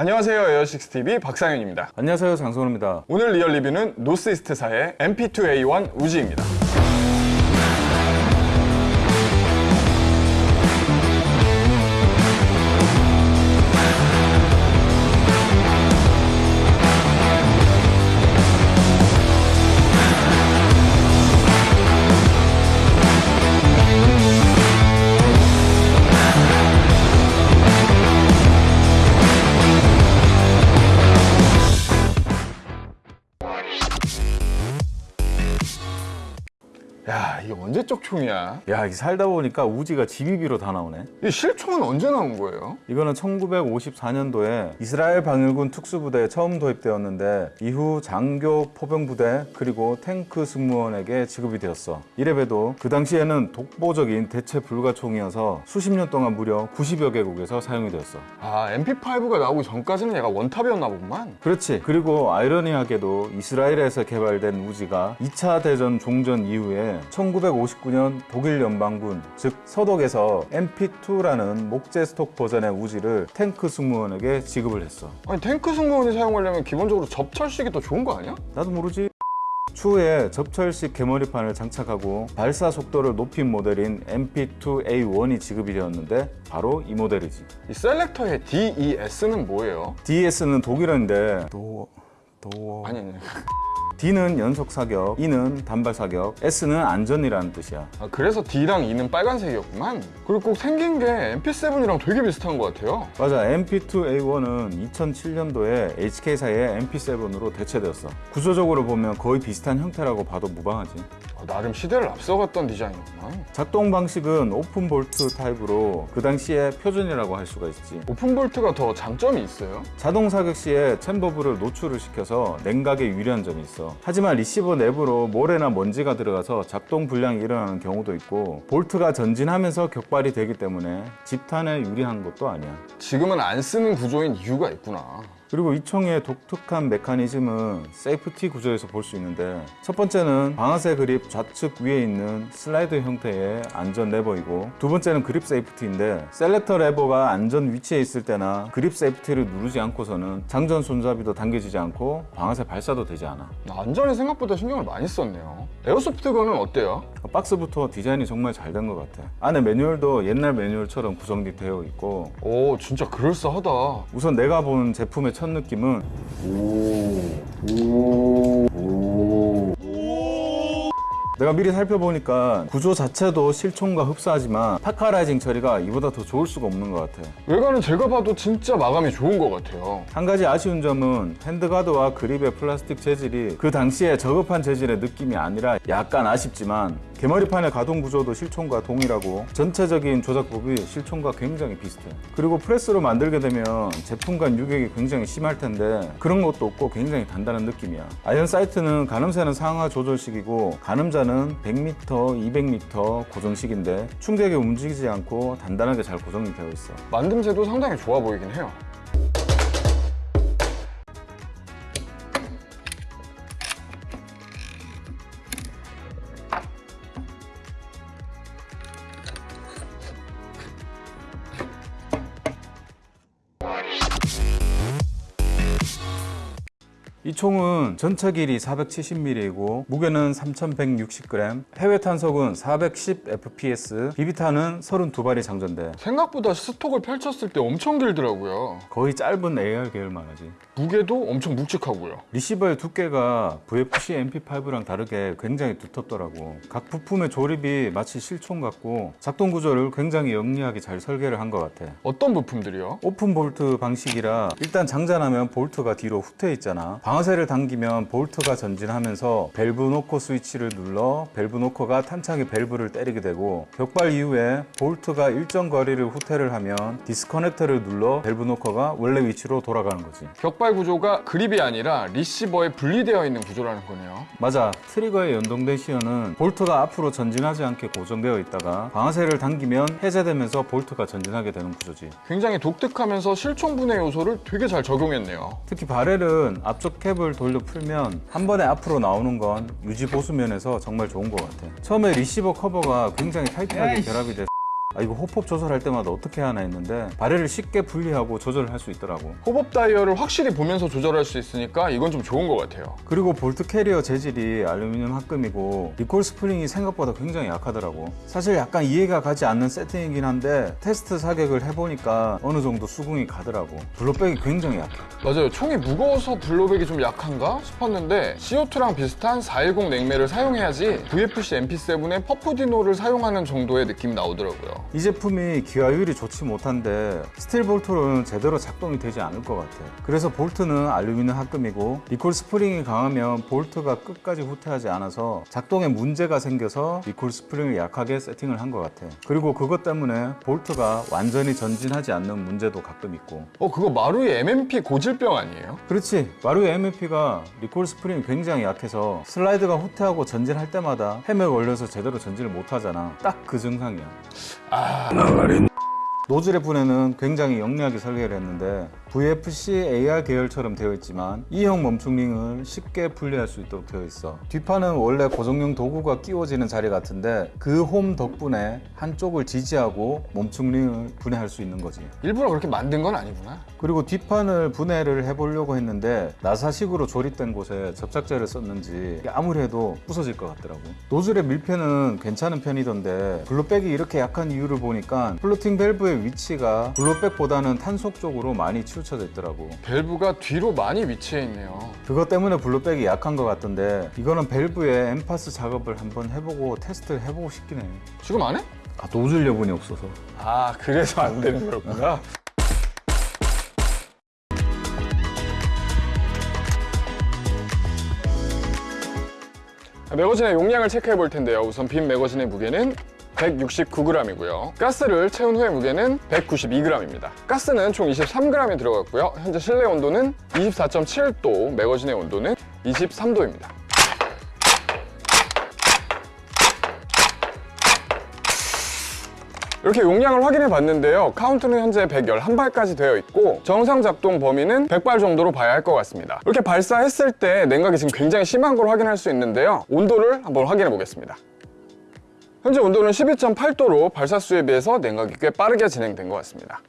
안녕하세요 에어식스TV 박상현입니다. 안녕하세요 장성호입니다. 오늘 real 리뷰는 노스이스트사의 MP2A1 우지입니다 야 이게 언제적 총이야. 야 이게 살다 보니까 우지가 GBB로 다 나오네. 이 실총은 언제 나온 거예요? 이거는 1954년도에 이스라엘 방일군 특수부대에 처음 도입되었는데 이후 장교 포병부대 그리고 탱크 승무원에게 지급이 되었어. 이래봬도 그 당시에는 독보적인 대체 불가 총이어서 수십 년 동안 무려 90여 개국에서 사용이 되었어. 아 MP5가 나오기 전까지는 얘가 원탑이었나 보구만. 그렇지. 그리고 아이러니하게도 이스라엘에서 개발된 우지가 2차 대전 종전 이후에 1959년 독일 연방군 즉 서독에서 MP2라는 목재 스톡 버전의 우지를 탱크 승무원에게 지급을 했어. 아니 탱크 승무원이 사용하려면 기본적으로 접철식이 더 좋은 거 아니야? 나도 모르지. 추후에 접철식 개머리판을 장착하고 발사 속도를 높인 모델인 MP2A1이 지급이 되었는데 바로 이 모델이지. 이 셀렉터의 DES는 뭐예요? DS는 독일어인데 도... 도... 아니 아니 D는 연속 사격, E는 단발 사격, S는 안전이라는 뜻이야. 아, 그래서 D랑 E는 빨간색이었구만 그리고 꼭 생긴 게 MP7이랑 되게 비슷한 것 같아요 맞아, MP2A1은 2007년도에 HK사의 MP7으로 대체되었어. 구조적으로 보면 거의 비슷한 형태라고 봐도 무방하지. 아, 나름 시대를 앞서갔던 디자인이구만 작동 방식은 open bolt 타입으로 그 당시에 표준이라고 할 수가 있지. open bolt가 더 장점이 있어요? 자동 사격 시에 챔버부를 노출을 시켜서 냉각에 유리한 점이 있어. 하지만 리시버 내부로 모래나 먼지가 들어가서 작동 불량이 일어나는 경우도 있고 볼트가 전진하면서 격발이 되기 때문에 집탄에 유리한 것도 아니야. 지금은 안 쓰는 구조인 이유가 있구나 그리고 이 총의 독특한 메커니즘은 safety 구조에서 볼 수 있는데 첫 번째는 방아쇠 그립 좌측 위에 있는 슬라이드 형태의 안전 레버이고 두 번째는 grip safety인데 selector 레버가 안전 위치에 있을 때나 grip safety를 누르지 않고서는 장전 손잡이도 당겨지지 않고 방아쇠 발사도 되지 않아. 안전에 생각보다 신경을 많이 썼네요. airsoft gun은 어때요? 박스부터 디자인이 정말 잘 된 것 같아. 안에 매뉴얼도 옛날 매뉴얼처럼 구성이 되어 있고 오 진짜 그럴싸하다. 우선 내가 본 제품의 첫 느낌은 내가 미리 살펴보니까 구조 자체도 실총과 흡사하지만 parkerizing 처리가 이보다 더 좋을 수가 없는 것 같아. 외관은 제가 봐도 진짜 마감이 좋은 것 같아요. 한 가지 아쉬운 점은 handguard와 그립의 플라스틱 재질이 그 당시에 저급한 재질의 느낌이 아니라 약간 아쉽지만 개머리판의 가동 구조도 실총과 동일하고 전체적인 조작법이 실총과 굉장히 비슷해 그리고 프레스로 만들게 되면 제품 간 유격이 굉장히 심할 텐데 그런 것도 없고 굉장히 단단한 느낌이야. iron sight는 가늠쇠는 상하 조절식이고 가늠자는 100m, 200m 고정식인데 충격에 움직이지 않고 단단하게 잘 고정이 되어 있어. 만듦새도 상당히 좋아 보이긴 해요 총은 전체 길이 470mm이고 무게는 3160g, 해외 탄속은 410fps, 비비탄은 32발이 장전돼. 생각보다 stock을 펼쳤을 때 엄청 길더라고요. 거의 짧은 AR 계열만 하지 무게도 엄청 묵직하고요. receiver의 두께가 VFC MP5랑 다르게 굉장히 두텁더라고. 각 부품의 조립이 마치 실총 같고 작동 구조를 굉장히 영리하게 잘 설계를 한 것 같아. 어떤 부품들이요? open bolt 방식이라 일단 장전하면 볼트가 뒤로 후퇴 있잖아. 방아쇠를 당기면 볼트가 전진하면서 valve knocker 스위치를 눌러 valve knocker가 탄창의 밸브를 때리게 되고 격발 이후에 볼트가 일정 거리를 후퇴를 하면 disconnector를 눌러 밸브 노커가 원래 위치로 돌아가는 거지. 격발 구조가 그립이 아니라 리시버에 분리되어 있는 구조라는 거네요. 맞아. 트리거에 연동된 sear는 볼트가 앞으로 전진하지 않게 고정되어 있다가 방아쇠를 당기면 해제되면서 볼트가 전진하게 되는 구조지. 굉장히 독특하면서 실총분해 요소를 되게 잘 적용했네요. 특히 barrel은 앞쪽 캡을 돌려 풀면 한 번에 앞으로 나오는 건 유지 보수 면에서 정말 좋은 것 같아. 처음에 리시버 커버가 굉장히 타이트하게 결합이 돼서 아 이거 hop-up 조절할 때마다 어떻게 하나 했는데 barrel을 쉽게 분리하고 조절을 할 수 있더라고 hop-up 다이얼을 확실히 보면서 조절할 수 있으니까 이건 좀 좋은 것 같아요. 그리고 볼트 캐리어 재질이 알루미늄 합금이고 recoil spring이 생각보다 굉장히 약하더라고 사실 약간 이해가 가지 않는 세팅이긴 한데 테스트 사격을 해보니까 어느 정도 수긍이 가더라고 blowback이 굉장히 약해 맞아요. 총이 무거워서 blowback이 좀 약한가 싶었는데 CO2랑 비슷한 410 냉매를 사용해야지 VFC MP7의 퍼프디노를 사용하는 정도의 느낌이 나오더라고요. 이 제품이 기화율이 좋지 못한데 스틸 볼트로는 제대로 작동이 되지 않을 것 같아. 그래서 볼트는 알루미늄 합금이고 recoil spring이 강하면 볼트가 끝까지 후퇴하지 않아서 작동에 문제가 생겨서 recoil spring을 약하게 세팅을 한 것 같아. 그리고 그것 때문에 볼트가 완전히 전진하지 않는 문제도 가끔 있고. 어, 그거 마루이 M&P 고질병 아니에요? 그렇지. 마루이 M&P가 recoil spring이 굉장히 약해서 슬라이드가 후퇴하고 전진할 때마다 해머에 걸려서 제대로 전진을 못 하잖아. 딱 그 증상이야. 아, 노즐의 분해는 굉장히 영리하게 설계를 했는데 VFC AR 계열처럼 되어 있지만 E형 멈춤링을 쉽게 분리할 수 있도록 되어 있어. 뒷판은 원래 고정용 도구가 끼워지는 자리 같은데 그 홈 덕분에 한쪽을 지지하고 멈춤링을 분해할 수 있는 거지. 일부러 그렇게 만든 건 아니구나. 그리고 뒷판을 분해를 해보려고 했는데 나사식으로 조립된 곳에 접착제를 썼는지 아무리 해도 부서질 것 같더라고. 노즐의 밀폐는 괜찮은 편이던데 blowback이 이렇게 약한 이유를 보니까 floating valve의 위치가 blowback보다는 탄속 쪽으로 많이 치우쳐져 있더라고 밸브가 뒤로 많이 위치해 있네요. 그것 때문에 blowback이 약한 것 같던데 이거는 밸브의 엠파스 작업을 한번 해보고 테스트를 해보고 싶긴 해. 지금 안 해? 아 노즐 여분이 없어서. 아, 그래서 안 되는 거구나. 매거진의 용량을 체크해 볼 텐데요. 우선 빈 매거진의 무게는 169g이고요. 가스를 채운 후의 무게는 192g입니다. 가스는 총 23g이 들어갔고요. 현재 실내 온도는 24.7도, 매거진의 온도는 23도입니다. 이렇게 용량을 확인해 봤는데요. 카운트는 현재 111발까지 되어 있고 정상 작동 범위는 100발 정도로 봐야 할 것 같습니다. 이렇게 발사했을 때 냉각이 지금 굉장히 심한 걸 확인할 수 있는데요. 온도를 한번 확인해 보겠습니다. 현재 온도는 12.8도로 발사 수에 비해서 냉각이 꽤 빠르게 진행된 것 같습니다.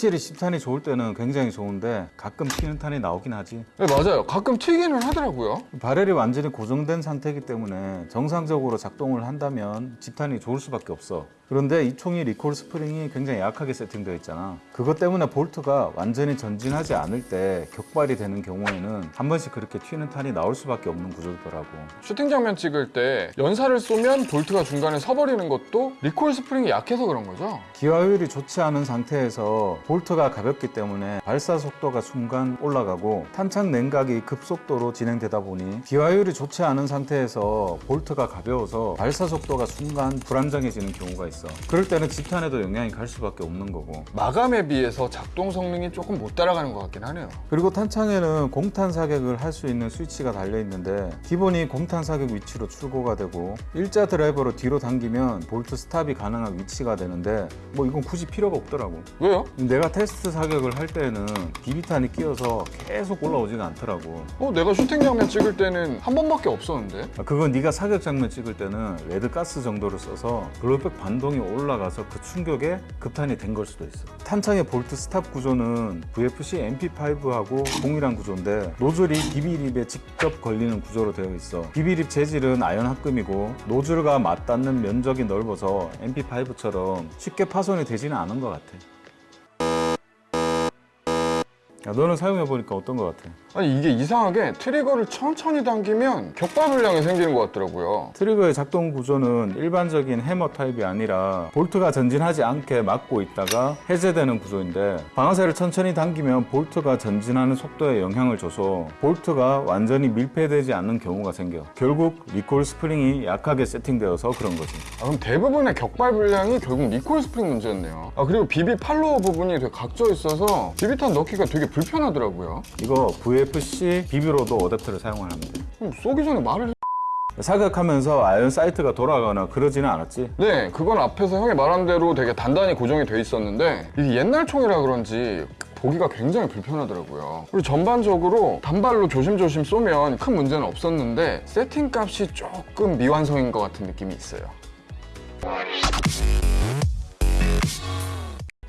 확실히 집탄이 좋을 때는 굉장히 좋은데 가끔 튀는 탄이 나오긴 하지. 네, 맞아요. 가끔 튀기는 하더라고요. barrel이 완전히 고정된 상태이기 때문에 정상적으로 작동을 한다면 집탄이 좋을 수밖에 없어. 그런데 이 총이 recoil spring이 굉장히 약하게 세팅되어 있잖아. 그것 때문에 볼트가 완전히 전진하지 않을 때 격발이 되는 경우에는 한 번씩 그렇게 튀는 탄이 나올 수밖에 없는 구조더라고. 슈팅 장면 찍을 때 연사를 쏘면 볼트가 중간에 서 버리는 것도 recoil spring이 약해서 그런 거죠? 기화율이 좋지 않은 상태에서 볼트가 가볍기 때문에 발사 속도가 순간 올라가고 탄창 냉각이 급속도로 진행되다 보니 기화율이 좋지 않은 상태에서 볼트가 가벼워서 발사 속도가 순간 불안정해지는 경우가 있어. 있어. 그럴 때는 집탄에도 영향이 갈 수밖에 없는 거고. 마감에 비해서 작동 성능이 조금 못 따라가는 것 같긴 하네요. 그리고 탄창에는 공탄 사격을 할 수 있는 스위치가 달려 있는데 기본이 공탄 사격 위치로 출고가 되고 일자 드라이버로 뒤로 당기면 bolt stop이 가능한 위치가 되는데 뭐 이건 굳이 필요가 없더라고. 왜요? 내가 테스트 사격을 할 때는 비비탄이 끼어서 계속 올라오지가 않더라고. 어, 내가 슈팅 장면 찍을 때는 한 번밖에 없었는데. 아, 그건 네가 사격 장면 찍을 때는 red gas 정도를 써서 blowback 반동이 올라가서 그 충격에 급탄이 된 걸 수도 있어. 탄창의 bolt stop 구조는 VFC MP5하고 동일한 구조인데 노즐이 BB lip에 직접 걸리는 구조로 되어 있어. BB lip 재질은 아연 합금이고 노즐과 맞닿는 면적이 넓어서 MP5처럼 쉽게 파손이 되지는 않은 것 같아. 야, 너는 사용해 보니까 어떤 것 같아? 아니, 이게 이상하게 트리거를 천천히 당기면 격발 불량이 생기는 것 같더라고요. 트리거의 작동 구조는 일반적인 해머 타입이 아니라 볼트가 전진하지 않게 막고 있다가 해제되는 구조인데 방아쇠를 천천히 당기면 볼트가 전진하는 속도에 영향을 줘서 볼트가 완전히 밀폐되지 않는 경우가 생겨 결국 recoil spring이 약하게 세팅되어서 그런 거지 아, 그럼 대부분의 격발 불량이 결국 recoil spring 문제였네요. 아, 그리고 비비 팔로워 부분이 되게 각져 있어서 비비탄 넣기가 되게 불 편하더라고요. 이거 VFC 비비로도 어댑터를 사용을 돼 그럼 쏘기 전에 말을 사격하면서 아연 사이트가 돌아가거나 그러지는 않았지 네, 그건 앞에서 형이 말한 대로 되게 단단히 고정이 돼 있었는데 이게 옛날 총이라 그런지 보기가 굉장히 불편하더라고요. 그리고 전반적으로 단발로 조심조심 쏘면 큰 문제는 없었는데 세팅 값이 조금 미완성인 것 같은 느낌이 있어요.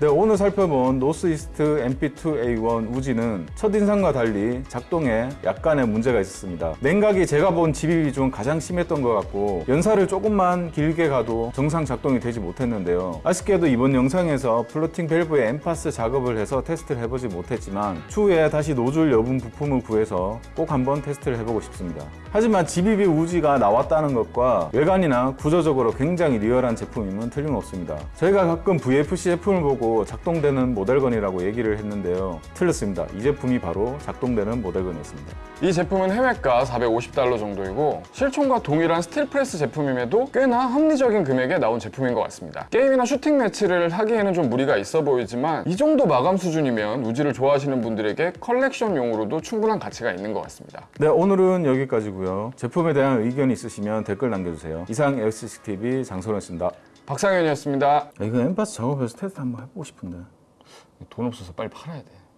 네, 오늘 살펴본 노스이스트 MP2A1 우지는 첫인상과 달리 작동에 약간의 문제가 있었습니다. 냉각이 제가 본 GBB 중 가장 심했던 것 같고 연사를 조금만 길게 가도 정상 작동이 되지 못했는데요. 아쉽게도 이번 영상에서 floating valve의 엠파스 작업을 해서 테스트를 해보지 못했지만 추후에 다시 노즐 여분 부품을 구해서 꼭 한번 테스트를 해보고 싶습니다. 하지만 GBB 우지가 나왔다는 것과 외관이나 구조적으로 굉장히 리얼한 제품임은 틀림없습니다. 저희가 가끔 VFC 제품을 보고 작동되는 model gun이라고 얘기를 했는데요. 틀렸습니다. 이 제품이 바로 작동되는 model gun이었습니다. 이 제품은 해외가 450달러 정도이고 실총과 동일한 스틸 프레스 제품임에도 꽤나 합리적인 금액에 나온 제품인 것 같습니다. 게임이나 슈팅 매치를 하기에는 좀 무리가 있어 보이지만 이 정도 마감 수준이면 우지를 좋아하시는 분들에게 컬렉션용으로도 충분한 가치가 있는 것 같습니다. 네, 오늘은 여기까지고요. 제품에 대한 의견이 있으시면 댓글 남겨주세요. 이상 LCCTV 장소연입니다. 박상현이었습니다. 이거 엠파스 작업해서 테스트 한번 해보고 싶은데. 돈 없어서 빨리 팔아야 돼.